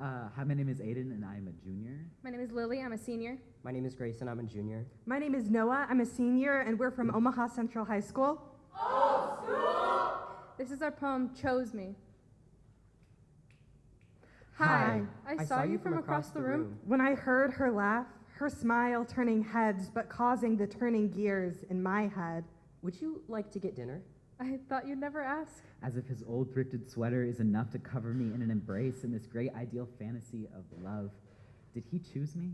Uh, hi, my name is Aiden, and I am a junior. My name is Lily. I'm a senior. My name is Grayson. I'm a junior. My name is Noah. I'm a senior, and we're from Omaha Central High School. This is our poem, Chose Me. Hi. I, saw, you from across the room. When I heard her laugh, her smile turning heads, but causing the turning gears in my head. Would you like to get dinner? I thought you'd never ask. As if his old thrifted sweater is enough to cover me in an embrace in this great ideal fantasy of love. Did he choose me?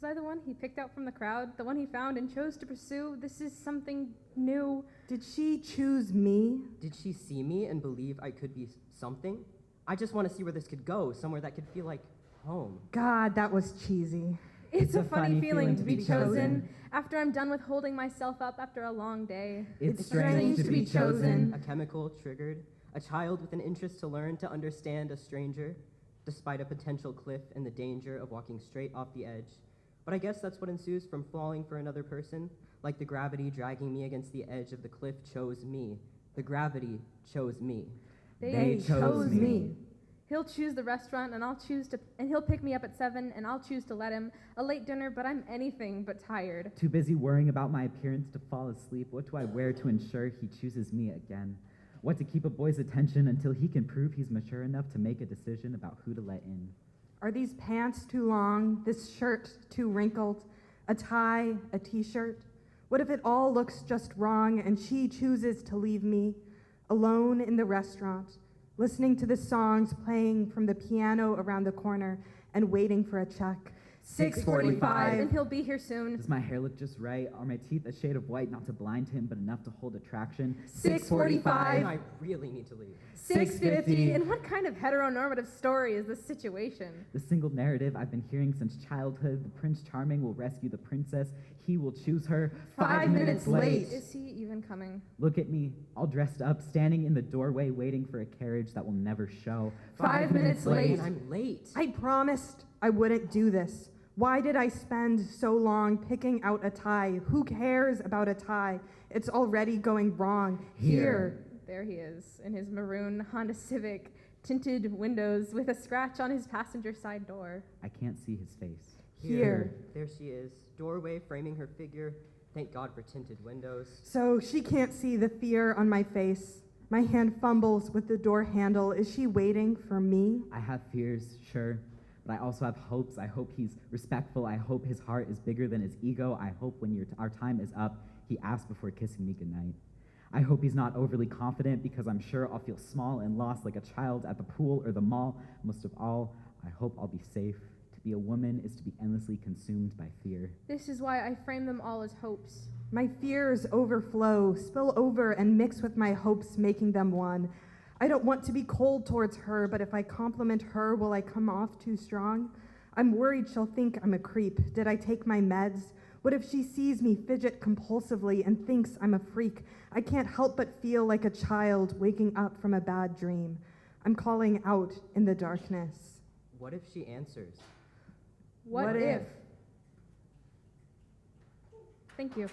Was I the one he picked out from the crowd? The one he found and chose to pursue? This is something new. Did she choose me? Did she see me and believe I could be something? I just want to see where this could go, somewhere that could feel like home. God, that was cheesy. It's, a, funny, feeling, to be chosen. after I'm done with holding myself up after a long day. It's, It's strange to be chosen. A chemical triggered, a child with an interest to learn to understand a stranger, despite a potential cliff and the danger of walking straight off the edge. But I guess that's what ensues from falling for another person, like the gravity dragging me against the edge of the cliff chose me. The gravity chose me. They chose me. He'll choose the restaurant and I'll choose to and he'll pick me up at 7 and I'll choose to let him. A late dinner, but I'm anything but tired. Too busy worrying about my appearance to fall asleep. What do I wear to ensure he chooses me again? What to keep a boy's attention until he can prove he's mature enough to make a decision about who to let in? Are these pants too long? This shirt too wrinkled? A tie? A t shirt? What if it all looks just wrong and she chooses to leave me alone in the restaurant, listening to the songs playing from the piano around the corner and waiting for a check? 6:45. And he'll be here soon. Does my hair look just right? Are my teeth a shade of white, not to blind him, but enough to hold attraction? 6:45. I really need to leave. 650. And what kind of heteronormative story is this situation? The single narrative I've been hearing since childhood the Prince Charming will rescue the princess. He will choose her five, minutes late. Is he even coming? Look at me, all dressed up, standing in the doorway waiting for a carriage that will never show. Five minutes late. And I'm late. I promised I wouldn't do this. Why did I spend so long picking out a tie? Who cares about a tie? It's already going wrong. Here. There he is in his maroon Honda Civic, tinted windows with a scratch on his passenger side door. I can't see his face. Here. There she is, doorway framing her figure. Thank God for tinted windows. So she can't see the fear on my face. My hand fumbles with the door handle. Is she waiting for me? I have fears, sure, but I also have hopes. I hope he's respectful. I hope his heart is bigger than his ego. I hope when your our time is up, he asks before kissing me goodnight. I hope he's not overly confident because I'm sure I'll feel small and lost like a child at the pool or the mall. Most of all, I hope I'll be safe. To be a woman is to be endlessly consumed by fear. This is why I frame them all as hopes. My fears overflow, spill over, and mix with my hopes, making them one. I don't want to be cold towards her, but if I compliment her, will I come off too strong? I'm worried she'll think I'm a creep. Did I take my meds? What if she sees me fidget compulsively and thinks I'm a freak? I can't help but feel like a child waking up from a bad dream. I'm calling out in the darkness. What if she answers? What, What if? if? Thank you.